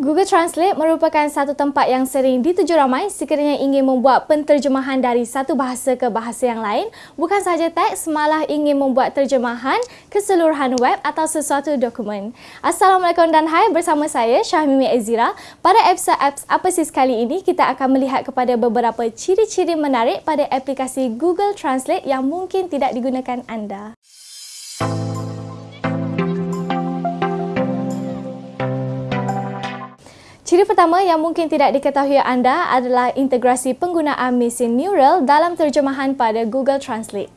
Google Translate merupakan satu tempat yang sering dituju ramai sekiranya ingin membuat penterjemahan dari satu bahasa ke bahasa yang lain, bukan sahaja teks, malah ingin membuat terjemahan keseluruhan web atau sesuatu dokumen. Assalamualaikum dan hai bersama saya Syahmimi Ezira. Pada episode apps apa sih kali ini, kita akan melihat kepada beberapa ciri-ciri menarik pada aplikasi Google Translate yang mungkin tidak digunakan anda. Ciri pertama yang mungkin tidak diketahui anda adalah integrasi penggunaan mesin neural dalam terjemahan pada Google Translate.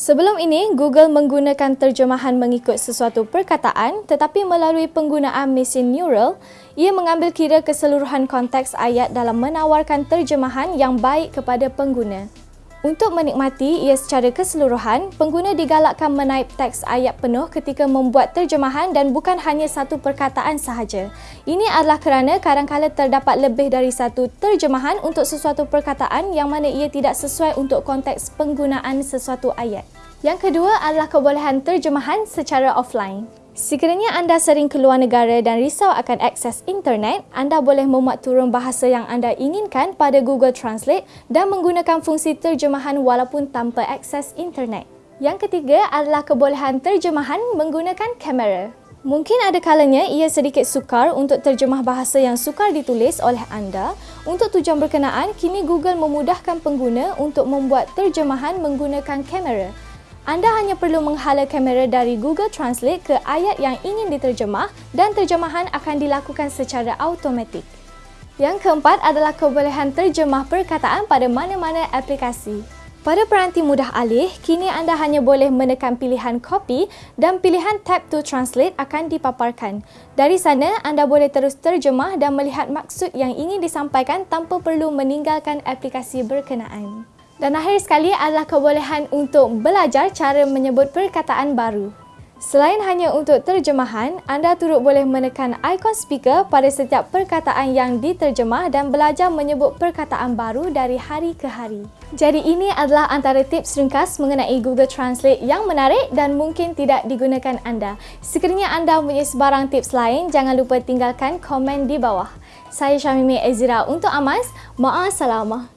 Sebelum ini, Google menggunakan terjemahan mengikut sesuatu perkataan tetapi melalui penggunaan mesin neural, ia mengambil kira keseluruhan konteks ayat dalam menawarkan terjemahan yang baik kepada pengguna. Untuk menikmati ia secara keseluruhan, pengguna digalakkan menaip teks ayat penuh ketika membuat terjemahan dan bukan hanya satu perkataan sahaja. Ini adalah kerana kadang-kadang terdapat lebih dari satu terjemahan untuk sesuatu perkataan yang mana ia tidak sesuai untuk konteks penggunaan sesuatu ayat. Yang kedua adalah kebolehan terjemahan secara offline. Sekiranya anda sering keluar negara dan risau akan akses internet, anda boleh memuat turun bahasa yang anda inginkan pada Google Translate dan menggunakan fungsi terjemahan walaupun tanpa akses internet. Yang ketiga adalah kebolehan terjemahan menggunakan kamera. Mungkin ada kalanya ia sedikit sukar untuk terjemah bahasa yang sukar ditulis oleh anda. Untuk tujuan berkenaan, kini Google memudahkan pengguna untuk membuat terjemahan menggunakan kamera. Anda hanya perlu menghala kamera dari Google Translate ke ayat yang ingin diterjemah dan terjemahan akan dilakukan secara automatik. Yang keempat adalah kebolehan terjemah perkataan pada mana-mana aplikasi. Pada peranti mudah alih, kini anda hanya boleh menekan pilihan copy dan pilihan tap to translate akan dipaparkan. Dari sana, anda boleh terus terjemah dan melihat maksud yang ingin disampaikan tanpa perlu meninggalkan aplikasi berkenaan. Dan akhir sekali adalah kebolehan untuk belajar cara menyebut perkataan baru. Selain hanya untuk terjemahan, anda turut boleh menekan ikon speaker pada setiap perkataan yang diterjemah dan belajar menyebut perkataan baru dari hari ke hari. Jadi ini adalah antara tips ringkas mengenai Google Translate yang menarik dan mungkin tidak digunakan anda. Sekiranya anda mempunyai sebarang tips lain, jangan lupa tinggalkan komen di bawah. Saya Syamimi Ezira untuk Amas. Ma'asalamah.